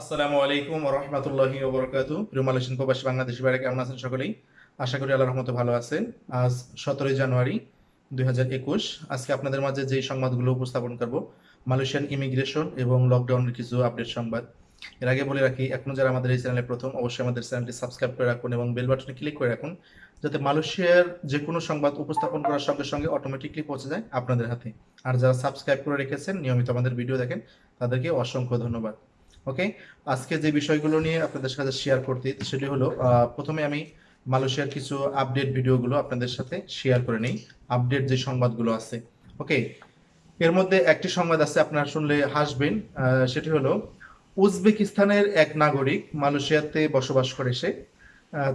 আসসালামু আলাইকুম রহমতুল্লাহি ওবরকাতু প্রিয় মালয়েশিয়ান প্রবাসী বাংলাদেশি বাইরে কেমন আছেন সকলেই? আশা করি আল্লাহ রহমতে ভালো আছেন। আজ সতেরোই জানুয়ারি দুই হাজার একুশ। আজকে আপনাদের মাঝে যেই সংবাদগুলো উপস্থাপন করব, মালয়েশিয়ান ইমিগ্রেশন এবং লকডাউনের কিছু আপডেট সংবাদ। এর আগে বলে রাখি, এখনও যারা আমাদের এই চ্যানেলে প্রথম, অবশ্যই আমাদের চ্যানেলটি সাবস্ক্রাইব করে রাখুন এবং বেল বাটনে ক্লিক করে রাখুন, যাতে মালয়েশিয়ার যে কোনো সংবাদ উপস্থাপন করার সঙ্গে সঙ্গে অটোমেটিকলি পৌঁছে যায় আপনাদের হাতে। আর যারা সাবস্ক্রাইব করে রেখেছেন, নিয়মিত আমাদের ভিডিও দেখেন, তাদেরকে অসংখ্য ধন্যবাদ। ওকে? আজকে যে বিষয়গুলো নিয়ে আপনাদের সাথে শেয়ার করতে, সেটি হলো প্রথমে আমি মালয়েশিয়ার কিছু আপডেট ভিডিওগুলো আপনাদের সাথে শেয়ার করে নেই। আপডেট যে সংবাদগুলো আছে, ওকে? এর মধ্যে একটি সংবাদ আছে, আপনারা শুনলে হাসবেন সেটি হলো, উজবেকিস্তানের এক নাগরিক মালয়েশিয়াতে বসবাস করে সে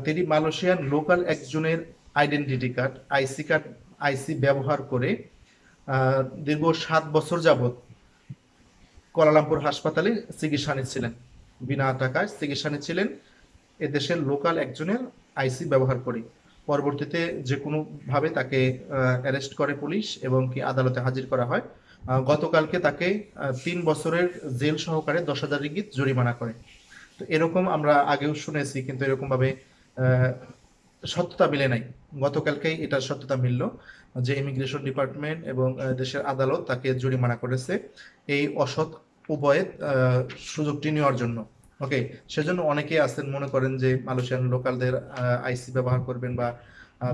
তিনি মালয়েশিয়ান লোকাল একজনের identity card IC card IC ব্যবহার করে দীর্ঘ সাত বছর যাবত কোয়ালালামপুর হাসপাতালে চিকিৎসা নিচ্ছিলেন। বিনা টাকায় চিকিৎসা নিচ্ছিলেন। এদেশের লোকাল একজনের আইসি ব্যবহার করে। পরবর্তীতে যে কোনোভাবে তাকে অ্যারেস্ট করে পুলিশ এবং কি আদালতে হাজির করা হয়। গতকালকে তাকে তিন বছরের জেল সহকারে দশ হাজার রিঙ্গিত জরিমানা করে। তো এরকম আমরা আগেও শুনেছি কিন্তু এরকম ভাবে আহ, সত্যতা মিলে নাই। গতকালকেই এটার সত্যতা মিলল যে ইমিগ্রেশন ডিপার্টমেন্ট এবং দেশের আদালত তাকে জরিমানা করেছে এই অসৎ আহ, সুযোগটি নেওয়ার জন্য। ওকে সেজন্য অনেকেই আছেন মনে করেন যে মালয়েশিয়ান লোকালদের আইসি ব্যবহার করবেন বা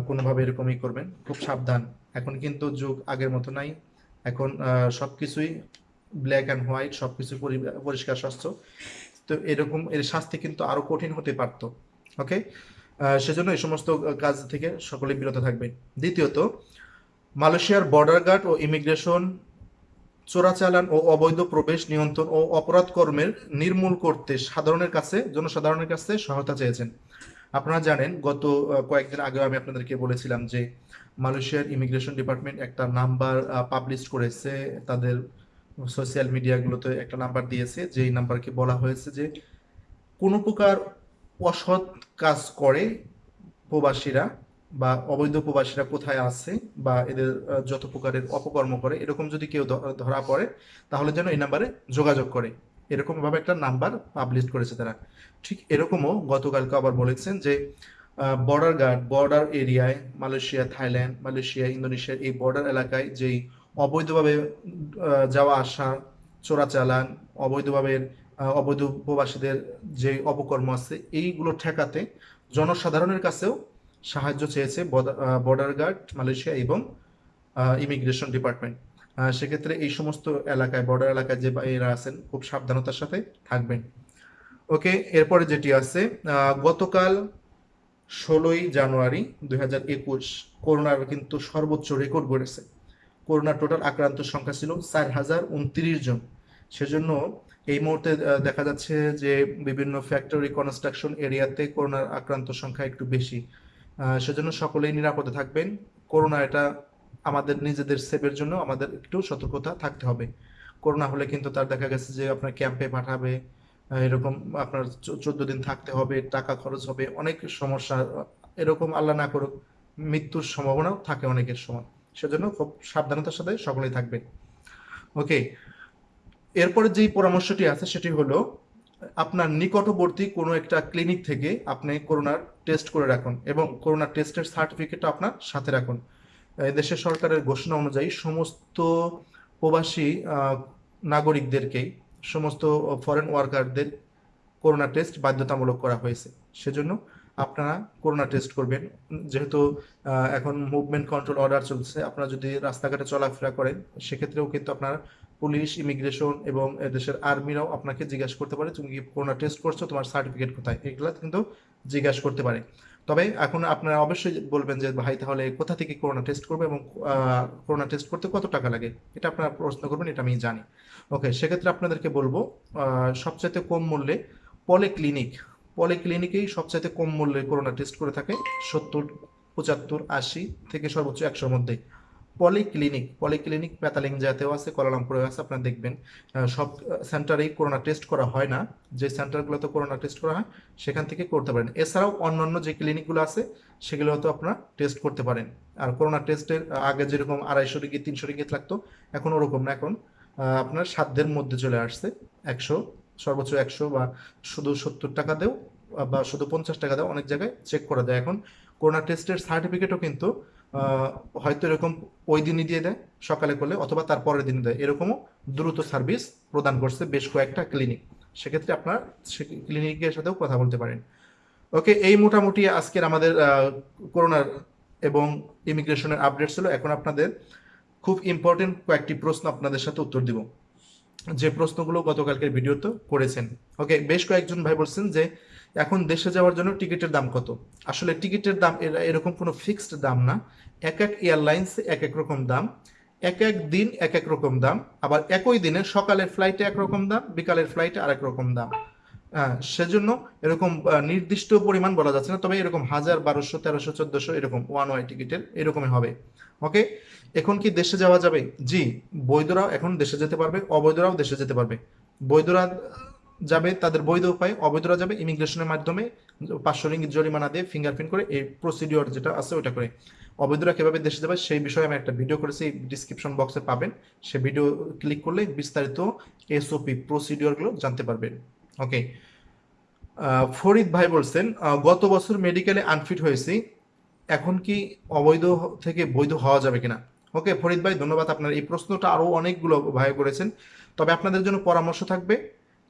কোনোভাবে এরকমই করবেন। খুব সাবধান। এখন কিন্তু যুগ আগের মতো নাই। এখন সব কিছুই ব্ল্যাক অ্যান্ড হোয়াইট সবকিছু পরি- পরিষ্কার স্বচ্ছ তো এরকম এর শাস্তি কিন্তু আরও কঠিন হতে পারত। ওকে সেজন্য এই সমস্ত কাজ থেকে সকলে বিরত থাকবেন দ্বিতীয়ত, মালয়েশিয়ার বর্ডার গার্ড ও ইমিগ্রেশন চোরাচালান ও অবৈধ প্রবেশ নিয়ন্ত্রণ ও অপরাধ কর্মের নির্মূল করতে সাধারণের কাছে, জনসাধারণের কাছে সহায়তা চেয়েছেন। আপনারা জানেন, গত কয়েকদিন আগেও আমি আপনাদেরকে বলেছিলাম যে মালয়েশিয়ার ইমিগ্রেশন ডিপার্টমেন্ট একটা নাম্বার পাবলিশ করেছে। তাদের সোশ্যাল মিডিয়াগুলোতে একটা নাম্বার দিয়েছে, যেই নাম্বারকে বলা হয়েছে যে কোনো প্রকার অসৎ কাজ করে প্রবাসীরা বা অবৈধ প্রবাসীরা কোথায় আছে বা এদের যত প্রকারের অপকর্ম করে, এরকম যদি কেউ ধরা পড়ে, তাহলে যেন এই নাম্বারে যোগাযোগ করে। এরকম ভাবে একটা নাম্বার পাবলিশ করেছে তারা। ঠিক এরকমও গতকালকে আবার বলেছেন যে বর্ডার গার্ড বর্ডার এরিয়ায় মালয়েশিয়া, থাইল্যান্ড, মালয়েশিয়া, ইন্দোনেশিয়ার এই বর্ডার এলাকায় যেই অবৈধভাবে যাওয়া আসা, চোরাচালান, অবৈধভাবে অবৈধ প্রবাসীদের যে অপকর্ম আছে, এইগুলো ঠেকাতে জনসাধারণের কাছেও সাহায্য চেয়েছে বর্ডার গার্ড মালয়েশিয়া এবং ইমিগ্রেশন ডিপার্টমেন্ট সেক্ষেত্রে এই সমস্ত এলাকায় বর্ডার এলাকায় যে এরা আছেন, খুব সাবধানতার সাথে থাকবেন। ওকে এরপরে যেটি আছে গতকাল ষোলোই জানুয়ারি দুই হাজার একুশ করোনার কিন্তু সর্বোচ্চ রেকর্ড গড়েছে। করোনার টোটাল আক্রান্ত সংখ্যা ছিল চার হাজার উনত্রিশ জন। সেজন্য এই মুহূর্তে দেখা যাচ্ছে যে বিভিন্ন ফ্যাক্টরি কনস্ট্রাকশন এরিয়াতে করোনার আক্রান্ত সংখ্যা একটু বেশি। সেজন্য সকলেই নিরাপদে থাকবেন। করোনা এটা আমাদের নিজেদের সেভের জন্য আমাদের একটু সতর্কতা থাকতে হবে। করোনা হলে কিন্তু তার দেখা গেছে যে আপনার ক্যাম্পে পাঠাবে এরকম আপনার চোদ্দ দিন থাকতে হবে, টাকা খরচ হবে, অনেক সমস্যা, এরকম আল্লাহ না করুক, মৃত্যুর সম্ভাবনাও থাকে অনেকের সময় সেজন্য খুব সাবধানতার সাথে সকলেই থাকবেন। ওকে এরপরে যেই পরামর্শটি আছে সেটি হলো, আপনার নিকটবর্তী কোনো একটা ক্লিনিক থেকে আপনি করোনার টেস্ট করে রাখুন এবং করোনার টেস্টের সার্টিফিকেটটা আপনার সাথে রাখুন। দেশের সরকারের ঘোষণা অনুযায়ী সমস্ত প্রবাসী নাগরিকদেরকেই, সমস্ত ফরেন ওয়ার্কারদের করোনা টেস্ট বাধ্যতামূলক করা হয়েছে। সেজন্য আপনারা করোনা টেস্ট করবেন। যেহেতু এখন মুভমেন্ট কন্ট্রোল অর্ডার চলছে, আপনারা যদি রাস্তাঘাটে চলাফেরা করেন, সেক্ষেত্রেও কিন্তু আপনার পুলিশ, ইমিগ্রেশন এবং দেশের আর্মিরাও আপনাকে জিজ্ঞাসা করতে পারে, তুমি কি করোনা টেস্ট করছ, তোমার সার্টিফিকেট কোথায়? এগুলা কিন্তু জিজ্ঞাসা করতে পারে। তবে এখন আপনারা অবশ্যই বলবেন যে, ভাই, তাহলে কোথা থেকে করোনা টেস্ট করবে এবং করোনা টেস্ট করতে কত টাকা লাগে? এটা আপনারা প্রশ্ন করবেন, এটা আমি জানি। ওকে সেক্ষেত্রে আপনাদেরকে বলব সবচাইতে কম মূল্যে পলিক্লিনিক পলিক্লিনিকেই সবচাইতে কম মূল্যে করোনা টেস্ট করে থাকে সত্তর, পঁচাত্তর, আশি থেকে সর্বোচ্চ একশোর মধ্যে। পলিক্লিনিক পলিক্লিনিক প্যাতালিং জাতেও আছে কোয়ালালামপুরেও আছে, আপনারা দেখবেন। সব সেন্টারেই করোনা টেস্ট করা হয় না। যে সেন্টারগুলোতে করোনা টেস্ট করা হয়, সেখান থেকে করতে পারেন। এছাড়াও অন্যান্য যে ক্লিনিকগুলো আছে, সেগুলো হয়তো আপনারা টেস্ট করতে পারেন। আর করোনা টেস্টের আগে যেরকম আড়াইশো রিঙ্গিত তিনশো রিঙ্গিত লাগতো, এখন ওরকম না। এখন আপনার সাধ্যের মধ্যে চলে আসছে। একশো, সর্বোচ্চ একশো বা শুধু সত্তর টাকা দেও, বা শুধু পঞ্চাশ টাকা দেও, অনেক জায়গায় চেক করা যায় এখন করোনা টেস্টের সার্টিফিকেটও কিন্তু হয়তো এরকম ওই দিনই দিয়ে দেয়, সকালে করলে, অথবা তার পরের দিন দেয়। এরকমও দ্রুত সার্ভিস প্রদান করছে বেশ কয়েকটা ক্লিনিক সেক্ষেত্রে আপনার ক্লিনিকের সাথেও কথা বলতে পারেন। ওকে, এই মোটামুটি আজকের আমাদের করোনার এবং ইমিগ্রেশনের আপডেট ছিল। এখন আপনাদের খুব ইম্পর্টেন্ট কয়েকটি প্রশ্ন আপনাদের সাথে উত্তর দিব। যে প্রশ্নগুলো গতকালকের ভিডিওতে করেছেন। ওকে, বেশ কয়েকজন ভাই বলছেন যে এখন দেশে যাওয়ার জন্য টিকিটের দাম কত? আসলে টিকিটের দাম এরকম কোনো ফিক্সড দাম না। এক এক এয়ারলাইন্স এক এক রকম দাম। এক এক দিন এক এক রকম দাম। আবার একই দিনে সকালের ফ্লাইটে একরকম দাম, বিকালের ফ্লাইটে আরেক রকম দাম। হ্যাঁ সেজন্য এরকম নির্দিষ্ট পরিমাণ বলা যাচ্ছে না, তবে এরকম হাজার, বারোশো, তেরোশো, চোদ্দশো এরকম ওয়ান ওয়াই টিকিটের এরকমই হবে। ওকে এখন কি দেশে যাওয়া যাবে? জি, বৈধরাও এখন দেশে যেতে পারবে, অবৈধরাও দেশে যেতে পারবে। বৈধরা যাবে, তাদের বৈধ উপায়, অবৈধরা যাবে ইমিগ্রেশনের মাধ্যমে পাঁচশো রিঙ্গিত জরিমানা দিয়ে ফিঙ্গারপ্রিন্ট করে এই প্রসিডিওর যেটা আছে ওটা করে। অবৈধরা কীভাবে দেশে যাবে সেই বিষয়ে আমি একটা ভিডিও করেছি ডিসক্রিপশন বক্সে পাবেন। সে ভিডিও ক্লিক করলে বিস্তারিত এসওপি প্রসিডিওরগুলো জানতে পারবেন ওকে ফরিদ ভাই বলছেন গত বছর মেডিকেলে আনফিট হয়েছি, এখন কি অবৈধ থেকে বৈধ হওয়া যাবে কিনা? ওকে ফরিদ ভাই, ধন্যবাদ আপনার এই প্রশ্নটা আরও অনেকগুলো ভাই করেছেন। তবে আপনাদের জন্য পরামর্শ থাকবে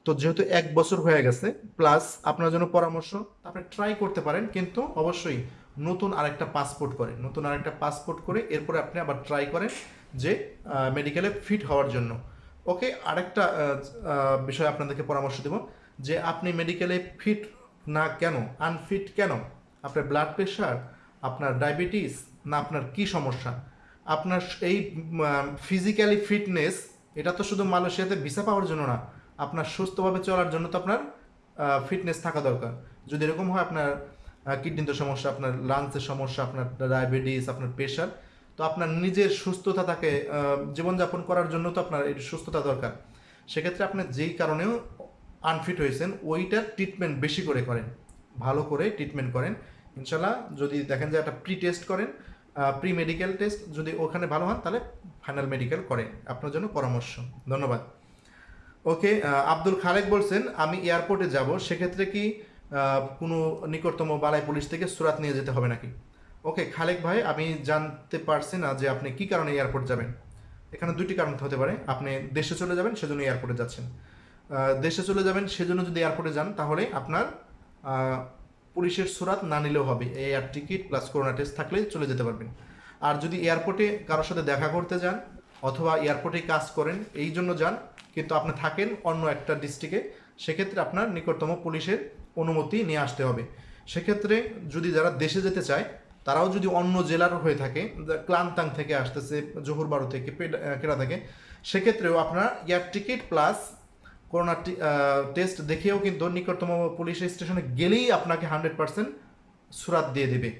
তো যেহেতু এক বছর হয়ে গেছে প্লাস আপনার জন্য পরামর্শ, আপনি ট্রাই করতে পারেন, কিন্তু অবশ্যই নতুন আরেকটা পাসপোর্ট করে। নতুন আরেকটা পাসপোর্ট করে এরপরে আপনি আবার ট্রাই করেন যে মেডিকেলে ফিট হওয়ার জন্য। ওকে আরেকটা বিষয় আপনাদেরকে পরামর্শ দেব, যে আপনি মেডিকেলে ফিট না কেন আনফিট কেন? আপনার ব্লাড প্রেশার আপনার ডায়াবেটিস না আপনার কি সমস্যা? আপনার এই ফিজিক্যালি ফিটনেস এটা তো শুধু মালয়েশিয়াতে ভিসা পাওয়ার জন্য না। আপনার সুস্থভাবে চলার জন্য তো আপনার ফিটনেস থাকা দরকার। যদি এরকম হয় আপনার কিডনিতে সমস্যা আপনার লাংসের সমস্যা আপনার ডায়াবেটিস আপনার প্রেশার তো আপনার নিজের সুস্থতা আহ, জীবনযাপন করার জন্য তো আপনার এই সুস্থতা দরকার। সেক্ষেত্রে আপনি যেই কারণেও আনফিট হয়েছেন ওইটার ট্রিটমেন্ট বেশি করে করেন। ভালো করে ট্রিটমেন্ট করেন। ইনশাল্লাহ যদি দেখেন যে একটা প্রি টেস্ট করেন প্রি মেডিকেল টেস্ট যদি ওখানে ভালো হন তাহলে ফাইনাল মেডিকেল করেন আপনার জন্য পরামর্শ। ধন্যবাদ। ওকে আব্দুল খালেক বলছেন, আমি এয়ারপোর্টে যাব, সেক্ষেত্রে কি কোনো নিকটতম বালাই পুলিশ থেকে সুরাত নিয়ে যেতে হবে নাকি? ওকে খালেক ভাই, আমি জানতে পারছি না যে আপনি কি কারণে এয়ারপোর্ট যাবেন। এখানে দুইটি কারণ হতে পারে, আপনি দেশে চলে যাবেন, সেজন্য এয়ারপোর্টে যাচ্ছেন। দেশে চলে যাবেন, সেজন্য যদি এয়ারপোর্টে যান, তাহলে আপনার পুলিশের সুরাত না নিলেও হবে। Air ticket plus corona test থাকলে চলে যেতে পারবেন। আর যদি এয়ারপোর্টে কারোর সাথে দেখা করতে যান অথবা এয়ারপোর্টে কাজ করেন, এই জন্য যান। কিন্তু আপনি থাকেন অন্য একটা ডিস্ট্রিক্টে সেক্ষেত্রে আপনার নিকটতম পুলিশের অনুমতি নিয়ে আসতে হবে। সেক্ষেত্রে যদি যারা দেশে যেতে চায়, তারাও যদি অন্য জেলার হয়ে থাকে ক্লান্তাং থেকে আসতেছে, জহুরবারু থেকে কেরা থেকে, সেক্ষেত্রেও আপনার air ticket plus corona test দেখেও কিন্তু নিকটতম পুলিশ স্টেশনে গেলেই আপনাকে হান্ড্রেড পার্সেন্ট সুরাত দিয়ে দেবে,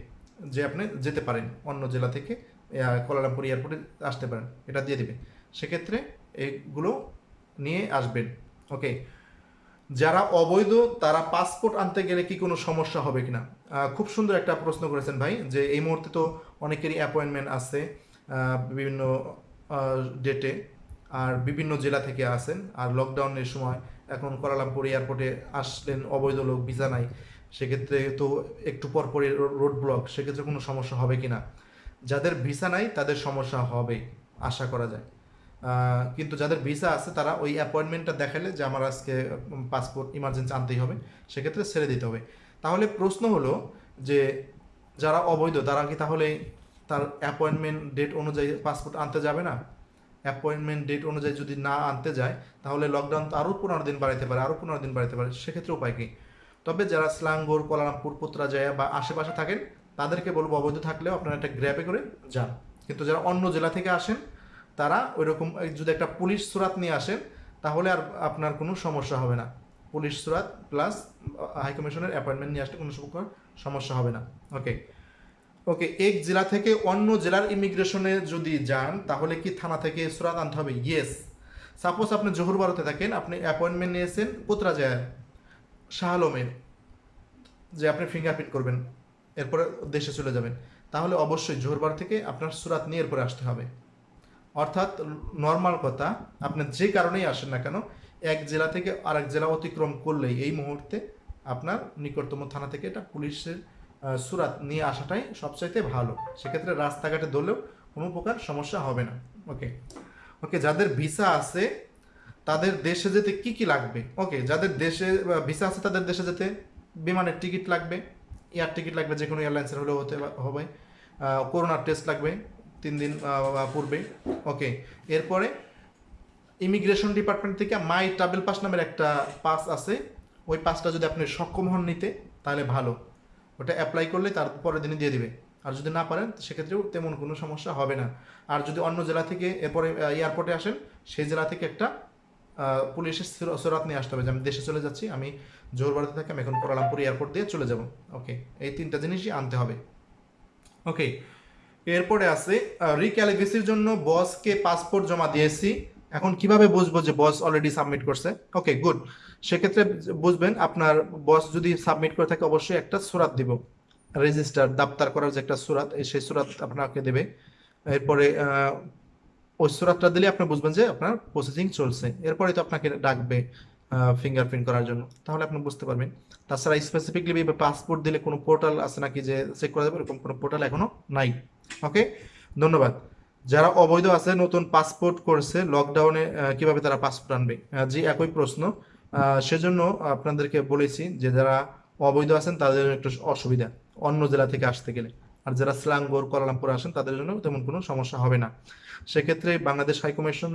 যে আপনি যেতে পারেন অন্য জেলা থেকে। কোলালামপুর এয়ারপোর্টে আসতে পারেন, এটা দিয়ে দেবে। সেক্ষেত্রে এগুলো নিয়ে আসবেন ওকে যারা অবৈধ, তারা পাসপোর্ট আনতে গেলে কি কোনো সমস্যা হবে কিনা? খুব সুন্দর একটা প্রশ্ন করেছেন ভাই, যে এই মুহূর্তে তো অনেকেরই অ্যাপয়েন্টমেন্ট আছে বিভিন্ন ডেটে আর বিভিন্ন জেলা থেকে আসেন, আর লকডাউনের সময় এখন কোয়ালালামপুর এয়ারপোর্টে আসলেন, অবৈধ লোক ভিসা নাই। সেক্ষেত্রে তো একটু পর পরই রোড ব্লক সেক্ষেত্রে কোনো সমস্যা হবে কিনা? যাদের ভিসা নাই, তাদের সমস্যা হবে, আশা করা যায়। কিন্তু যাদের ভিসা আছে, তারা ওই অ্যাপয়েন্টমেন্টটা দেখালে যে আমার আজকে পাসপোর্ট ইমার্জেন্সি আনতেই হবে, সেক্ষেত্রে ছেড়ে দিতে হবে। তাহলে প্রশ্ন হলো যে, যারা অবৈধ, তারা কি তাহলে তার অ্যাপয়েন্টমেন্ট ডেট অনুযায়ী পাসপোর্ট আনতে যাবে না? অ্যাপয়েন্টমেন্ট ডেট অনুযায়ী যদি না আনতে যায়, তাহলে লকডাউন তো আরও পনেরো দিন বাড়াইতে পারে, আরও পনেরো দিন বাড়াইতে পারে, সেক্ষেত্রে উপায় কী? তবে যারা স্লাঙ্গোর, কলারামপুর পুত্রাজয়া বা আশেপাশে থাকেন তাদেরকে বলব অবৈধ থাকলেও আপনারা একটা গ্র্যাপে করে যান। কিন্তু যারা অন্য জেলা থেকে আসেন, তারা ওইরকম এই যদি একটা পুলিশ সুরাত নিয়ে আসেন, তাহলে আর আপনার কোনো সমস্যা হবে না। পুলিশ সুরাত প্লাস হাইকমিশনের অ্যাপয়েন্টমেন্ট নিয়ে আসলে কোনো সমস্যা হবে না। ওকে ওকে এক জেলা থেকে অন্য জেলার ইমিগ্রেশনে যদি যান, তাহলে কি থানা থেকে সুরাত আনতে হবে? ইয়েস সাপোজ আপনি জহুরবারতে থাকেন, আপনি অ্যাপয়েন্টমেন্ট নিয়েছেন কোতরাজায় শাহ আলমের যে আপনি ফিঙ্গারপ্রিন্ট করবেন। এরপরে দেশে চলে যাবেন। তাহলে অবশ্যই জোহরবার থেকে আপনার সুরাত নিয়ে এরপরে আসতে হবে। অর্থাৎ নর্মাল কথা, আপনি যে কারণেই আসেন না কেন, এক জেলা থেকে আরেক জেলা অতিক্রম করলেই এই মুহূর্তে আপনার নিকটতম থানা থেকে এটা পুলিশের সুরাত নিয়ে আসাটাই সবচাইতে ভালো। সেক্ষেত্রে রাস্তাঘাটে ধরলেও কোনো প্রকার সমস্যা হবে না। ওকে? ওকে, যাদের ভিসা আছে, তাদের দেশে যেতে কি কি লাগবে? ওকে, যাদের দেশে ভিসা আছে তাদের দেশে যেতে বিমানের টিকিট লাগবে। এয়ার টিকিট লাগবে, যে কোনো এয়ারলাইন্সের হলেও হতে হবে। করোনার টেস্ট লাগবে তিন দিন পূর্বে। ওকে, এরপরে ইমিগ্রেশন ডিপার্টমেন্ট থেকে মাই ট্রাভেল পাস নামের একটা পাস আছে। ওই পাসটা যদি আপনি সক্ষম হন নিতে, তাহলে ভালো। ওটা অ্যাপ্লাই করলে তার পরের দিনই দিয়ে দিবে। আর যদি না পারেন, সেক্ষেত্রেও তেমন কোনো সমস্যা হবে না। আর যদি অন্য জেলা থেকে এরপরে এয়ারপোর্টে আসেন, সেই জেলা থেকে একটা পুলিশের সুরা- সুরাত নিয়ে আসতে হবে যে আমি দেশে চলে যাচ্ছি, আমি জোরবাড়িতে থাকি, আমি এখন কোয়ালালামপুর এয়ারপোর্ট দিয়ে চলে যাব। ওকে এই তিনটা জিনিসই আনতে হবে। ওকে এরপরে আছে রিক্যালিফেসির জন্য বসকে পাসপোর্ট জমা দিয়েছি। এখন কীভাবে বুঝব যে বস অলরেডি সাবমিট করছে? ওকে গুড সেক্ষেত্রে বুঝবেন আপনার বস যদি সাবমিট করে থাকে, অবশ্যই একটা সুরাত দিব। রেজিস্টার দাপ্তার করার যে একটা সুরাত সেই সুরাত আপনাকে দেবে। এরপরে ওই সুরাতটা দিলে আপনি বুঝবেন যে আপনার প্রসেসিং চলছে। এরপরে তো আপনাকে ডাকবে ফিঙ্গারপ্রিন্ট করার জন্য। তাহলে আপনি বুঝতে পারবেন। তাছাড়া স্পেসিফিকলি পাসপোর্ট দিলে কোনো পোর্টাল আছে নাকি যে চেক করা যাবে? এরকম কোনো পোর্টাল এখনও নাই। ওকে ধন্যবাদ। যারা অবৈধ আছে, নতুন পাসপোর্ট করছে লকডাউনে কীভাবে তারা পাসপোর্ট আনবে? জি, একই প্রশ্ন। সেজন্য আপনাদেরকে বলেছি যে যারা অবৈধ আছেন, তাদের একটু অসুবিধা, অন্য জেলা থেকে আসতে গেলে। আর যারা স্লাঙ্গোর কোয়ালালামপুর আসেন, তাদের জন্য তেমন কোনো সমস্যা হবে না। সেক্ষেত্রে বাংলাদেশ হাইকমিশন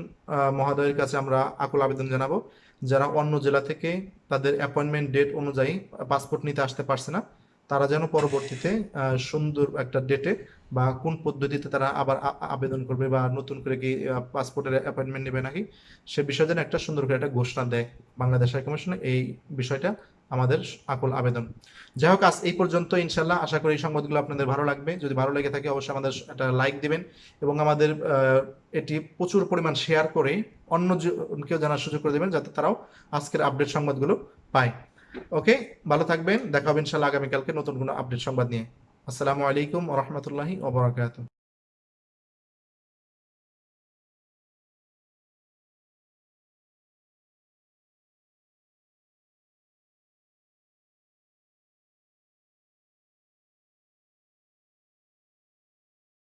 মহোদয়ের কাছে আমরা আকুল আবেদন জানাব, যারা অন্য জেলা থেকে তাদের অ্যাপয়েন্টমেন্ট ডেট অনুযায়ী পাসপোর্ট নিতে আসতে পারছে না, তারা যেন পরবর্তীতে সুন্দর একটা ডেটে বা কোন পদ্ধতিতে তারা আবার আবেদন করবে বা নতুন করে কি পাসপোর্টের অ্যাপয়েন্টমেন্ট নেবে নাকি, সে বিষয়ে যেন একটা সুন্দর করে একটা ঘোষণা দেয়। বাংলাদেশ হাইকমিশনে এই বিষয়টা আমাদের আকুল আবেদন। যাই হোক আজ এই পর্যন্ত ইনশাল্লাহ আশা করি এই সংবাদগুলো আপনাদের ভালো লাগবে। যদি ভালো লেগে থাকে, অবশ্যই আমাদের একটা লাইক দিবেন এবং আমাদের এটি প্রচুর পরিমাণ শেয়ার করে অন্য কেউ জানার সুযোগ করে দেবেন যাতে তারাও আজকের আপডেট সংবাদগুলো পায়। ওকে, ভালো থাকবেন। দেখা হবে ইনশাল্লাহ আগামীকালকে নতুন কোনো আপডেট সংবাদ নিয়ে। আসসালামু আলাইকুম ওরহমতুল্লাহি ওবরাকাতুহ